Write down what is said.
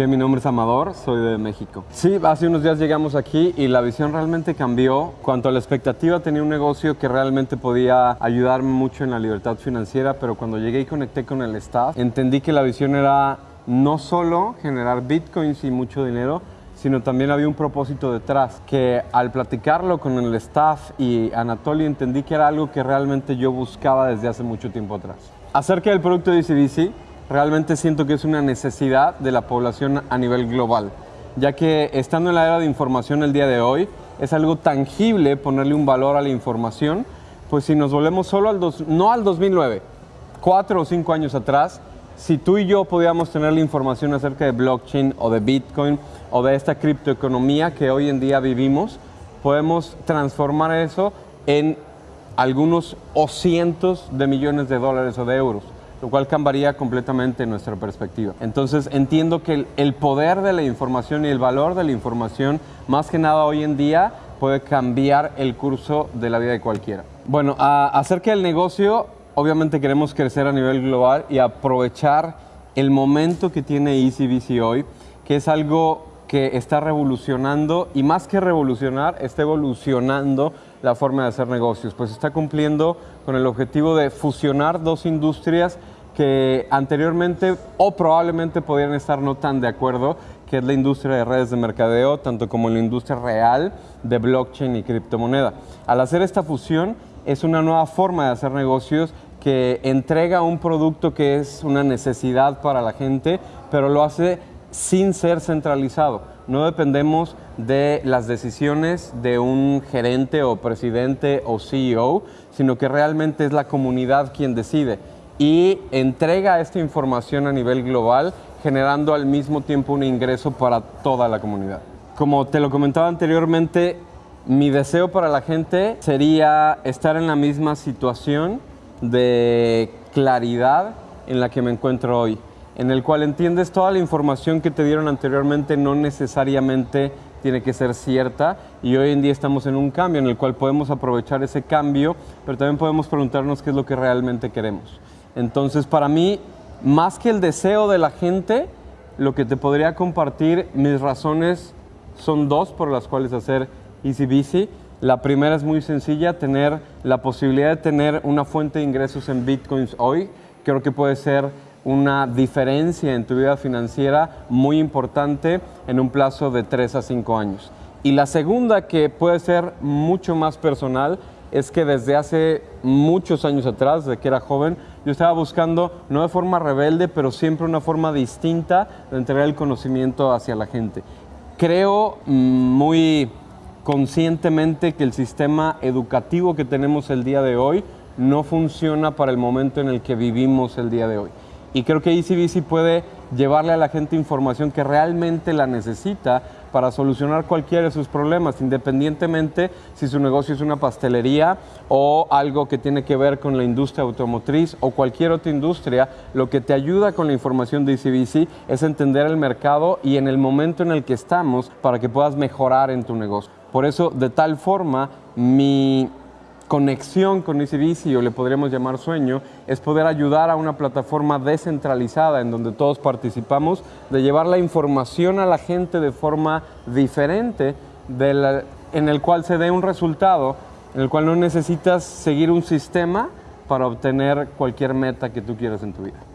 Que mi nombre es Amador, soy de México. Sí, hace unos días llegamos aquí y la visión realmente cambió. Cuanto a la expectativa, tenía un negocio que realmente podía ayudarme mucho en la libertad financiera, pero cuando llegué y conecté con el staff, entendí que la visión era no solo generar bitcoins y mucho dinero, sino también había un propósito detrás, que al platicarlo con el staff y Anatoly entendí que era algo que realmente yo buscaba desde hace mucho tiempo atrás. Acerca del producto de ECBC, realmente siento que es una necesidad de la población a nivel global, ya que estando en la era de información el día de hoy, es algo tangible ponerle un valor a la información, pues si nos volvemos solo al, dos, no al 2009, cuatro o cinco años atrás, si tú y yo podíamos tener la información acerca de blockchain o de Bitcoin o de esta criptoeconomía que hoy en día vivimos, podemos transformar eso en algunos o cientos de millones de dólares o de euros, lo cual cambiaría completamente nuestra perspectiva. Entonces entiendo que el, poder de la información y el valor de la información, más que nada hoy en día, puede cambiar el curso de la vida de cualquiera. Bueno, acerca del negocio, obviamente queremos crecer a nivel global y aprovechar el momento que tiene EasyBC hoy, que es algo que está revolucionando y más que revolucionar, está evolucionando la forma de hacer negocios, pues está cumpliendo con el objetivo de fusionar dos industrias que anteriormente o probablemente podrían estar no tan de acuerdo, que es la industria de redes de mercadeo, tanto como la industria real de blockchain y criptomoneda. Al hacer esta fusión, es una nueva forma de hacer negocios que entrega un producto que es una necesidad para la gente, pero lo hace sin ser centralizado. No dependemos de las decisiones de un gerente o presidente o CEO, sino que realmente es la comunidad quien decide y entrega esta información a nivel global, generando al mismo tiempo un ingreso para toda la comunidad. Como te lo comentaba anteriormente, mi deseo para la gente sería estar en la misma situación de claridad en la que me encuentro hoy, en el cual entiendes toda la información que te dieron anteriormente no necesariamente tiene que ser cierta y hoy en día estamos en un cambio en el cual podemos aprovechar ese cambio, pero también podemos preguntarnos qué es lo que realmente queremos. Entonces, para mí, más que el deseo de la gente, lo que te podría compartir, mis razones son dos por las cuales hacer Easy La primera es muy sencilla, tener la posibilidad de tener una fuente de ingresos en bitcoins hoy. Creo que puede ser una diferencia en tu vida financiera muy importante en un plazo de 3 a 5 años. Y la segunda, que puede ser mucho más personal, es que desde hace muchos años atrás, desde que era joven, yo estaba buscando, no de forma rebelde, pero siempre una forma distinta de entregar el conocimiento hacia la gente. Creo mm, muy conscientemente que el sistema educativo que tenemos el día de hoy no funciona para el momento en el que vivimos el día de hoy. Y creo que EasyBC puede llevarle a la gente información que realmente la necesita para solucionar cualquiera de sus problemas, independientemente si su negocio es una pastelería o algo que tiene que ver con la industria automotriz o cualquier otra industria, lo que te ayuda con la información de EasyBC es entender el mercado y en el momento en el que estamos para que puedas mejorar en tu negocio. Por eso, de tal forma, mi conexión con EasyBC, o le podríamos llamar sueño, es poder ayudar a una plataforma descentralizada en donde todos participamos, de llevar la información a la gente de forma diferente, en el cual se dé un resultado, en el cual no necesitas seguir un sistema para obtener cualquier meta que tú quieras en tu vida.